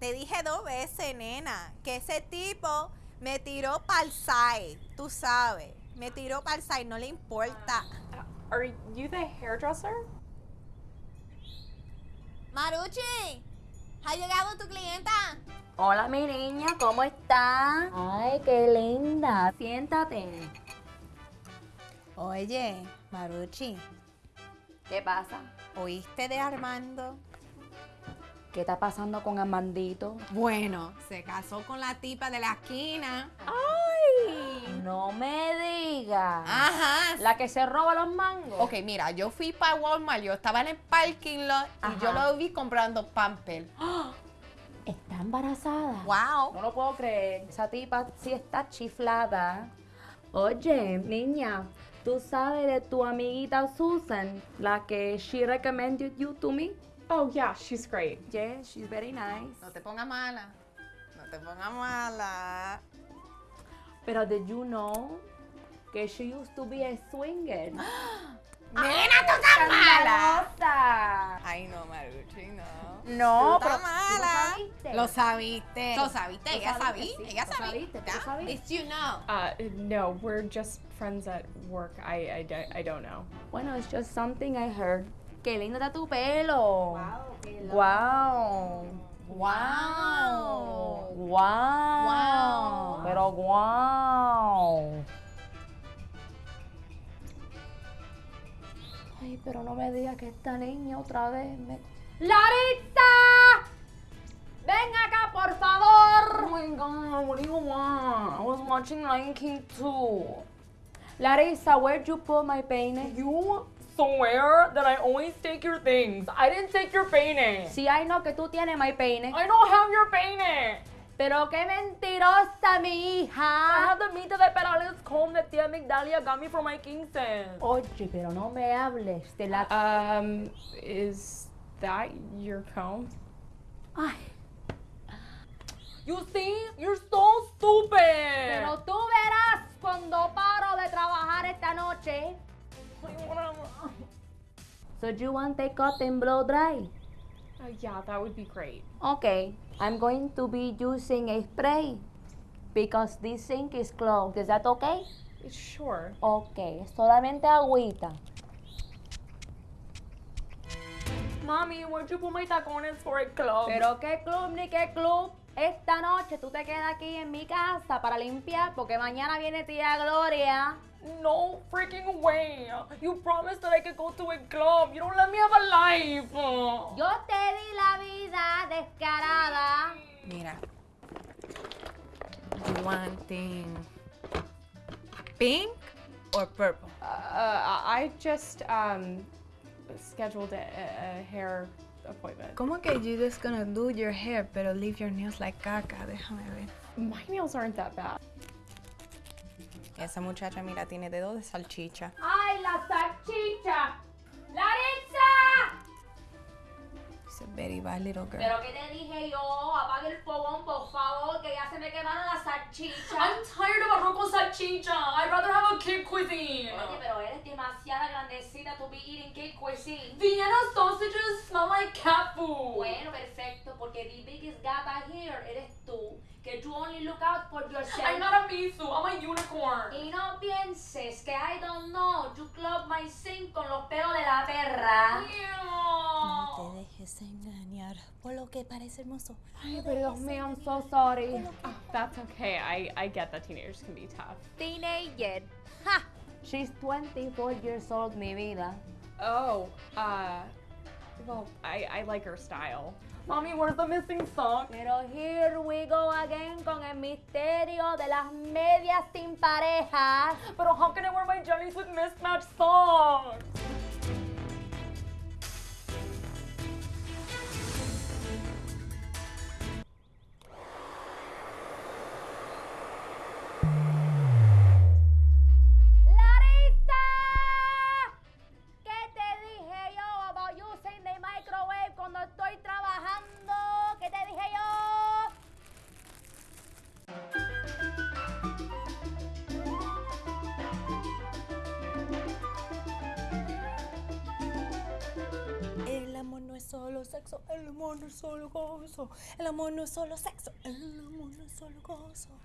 te dije dos veces, nena, que ese tipo me tiró pa'l side, tú sabes. Me tiró pa'l side, no le importa. Are you the hairdresser? Maruchi, ¿ha llegado tu clienta? Hola, mi niña, ¿cómo está? Ay, qué linda. Siéntate. Oye, Maruchi, ¿Qué pasa? ¿oíste de Armando? ¿Qué está pasando con Armandito? Bueno, se casó con la tipa de la esquina. ¡Ay! No me digas. Ajá. La que se roba los mangos. Ok, mira, yo fui para Walmart, yo estaba en el parking lot y yo lo vi comprando pamper. Está embarazada. Wow. No lo puedo creer. Esa tipa sí está chiflada. Oye, niña, ¿tú sabes de tu amiguita Susan? La que she recommended you to me? Oh, yeah, she's great. Yeah, she's very nice. No te pongas mala. No te pongas mala. Pero did you know que she used to be a swinger? Nena, tú estás mala. ¡Escandalosa! Ay, no, Maruchi, no. No, Tú pero estás ¿tú mala. sabiste? Lo sabiste. Lo sabiste, Lo ella sabiste, sabía. sí, Ella sabía. sabiste, Ya, sabiste. It's you know. Uh, no, we're just friends at work. I, I, don't- I don't know. Bueno, it's just something I heard. ¡Qué lindo está tu pelo! ¡Wow! Wow. ¡Wow! Wow. Pero wow. Ay, pero no me digas que esta niña otra vez me... ¡Laritza! ¡Ven acá, por favor! Oh my god, what do you want? I was watching Lion King too. Larissa, where'd you put my peine? You swear that I always take your things. I didn't take your peine. Si hay no que tú tienes my peine. I don't have your peine. Pero qué mentirosa mi I hija. have the Mita de Perales comb that Tia Migdalia got me for my Kingston. Oye, pero no me hables de la... Um, is that your comb? Ay, You see? You're so stupid. pero tú verás cuando paro de trabajar esta noche. So do you want the cotton blow dry? Uh, yeah, that would be great. Okay, I'm going to be using a spray because this sink is clogged. Is that okay? Sure. Okay, solamente agüita. Mommy, where'd you put my tacones for a club? Pero qué club ni qué club. Esta noche tú te quedas aquí en mi casa para limpiar porque mañana viene tía Gloria. no freaking way. You promised that I could go to a club. You don't let me have a life. Yo te di la vida descarada. Mira. You wanting pink or purple? Uh, I just um scheduled a, a hair appointment. ¿Cómo que you just gonna do your hair pero leave your nails like caca? Déjame ver. My nails aren't that bad. Esa muchacha, mira, tiene dedo de salchicha. ¡Ay, la salchicha! Very bad little girl. Pero que te dije yo, apague el fogón, por favor, que ya se me quemaron las salchichas. I'm tired of arroz con salchicha. I'd rather have a kid cuisine. Oye, pero eres demasiada grandecita to be eating cake cuisine. Vienna sausages smell like cat food. Bueno, perfecto, porque the biggest gata here eres tú, que you only look out for yourself. I'm not a misu. I'm a unicorn. Y no pienses que I don't know, you clog my sink con los pelos de la perra. No te dejes por lo que parece hermoso. Ay, pero Dios mío, I'm so sorry. Oh, that's okay. I, I get that teenagers can be tough. Teenager. Ha! She's 24 years old, mi vida. Oh, uh, well, I, I like her style. Mommy, where's the missing sock? Pero here we go again con el misterio de las medias sin parejas. But how can I wear my jellies with mismatched socks? Sexo, el amor no es solo gozo. El amor no es solo sexo, el amor no es solo gozo.